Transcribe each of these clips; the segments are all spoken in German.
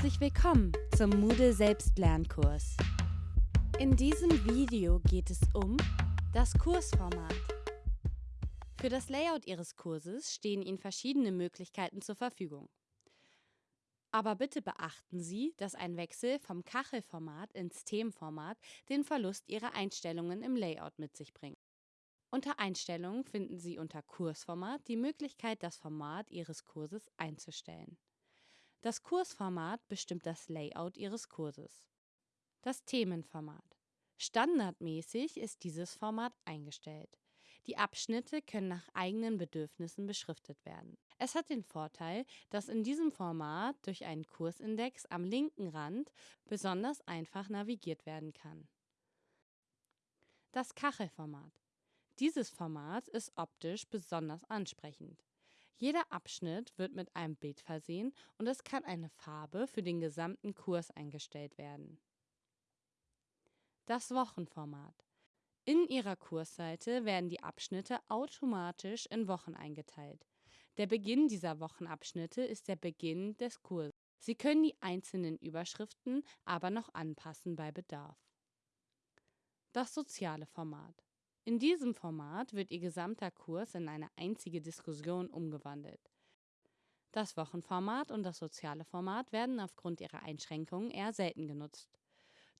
Herzlich willkommen zum Moodle Selbstlernkurs. In diesem Video geht es um das Kursformat. Für das Layout Ihres Kurses stehen Ihnen verschiedene Möglichkeiten zur Verfügung. Aber bitte beachten Sie, dass ein Wechsel vom Kachelformat ins Themenformat den Verlust Ihrer Einstellungen im Layout mit sich bringt. Unter Einstellungen finden Sie unter Kursformat die Möglichkeit, das Format Ihres Kurses einzustellen. Das Kursformat bestimmt das Layout Ihres Kurses. Das Themenformat. Standardmäßig ist dieses Format eingestellt. Die Abschnitte können nach eigenen Bedürfnissen beschriftet werden. Es hat den Vorteil, dass in diesem Format durch einen Kursindex am linken Rand besonders einfach navigiert werden kann. Das Kachelformat. Dieses Format ist optisch besonders ansprechend. Jeder Abschnitt wird mit einem Bild versehen und es kann eine Farbe für den gesamten Kurs eingestellt werden. Das Wochenformat. In Ihrer Kursseite werden die Abschnitte automatisch in Wochen eingeteilt. Der Beginn dieser Wochenabschnitte ist der Beginn des Kurses. Sie können die einzelnen Überschriften aber noch anpassen bei Bedarf. Das soziale Format. In diesem Format wird Ihr gesamter Kurs in eine einzige Diskussion umgewandelt. Das Wochenformat und das soziale Format werden aufgrund ihrer Einschränkungen eher selten genutzt.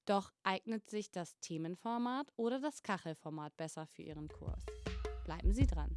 Doch eignet sich das Themenformat oder das Kachelformat besser für Ihren Kurs. Bleiben Sie dran!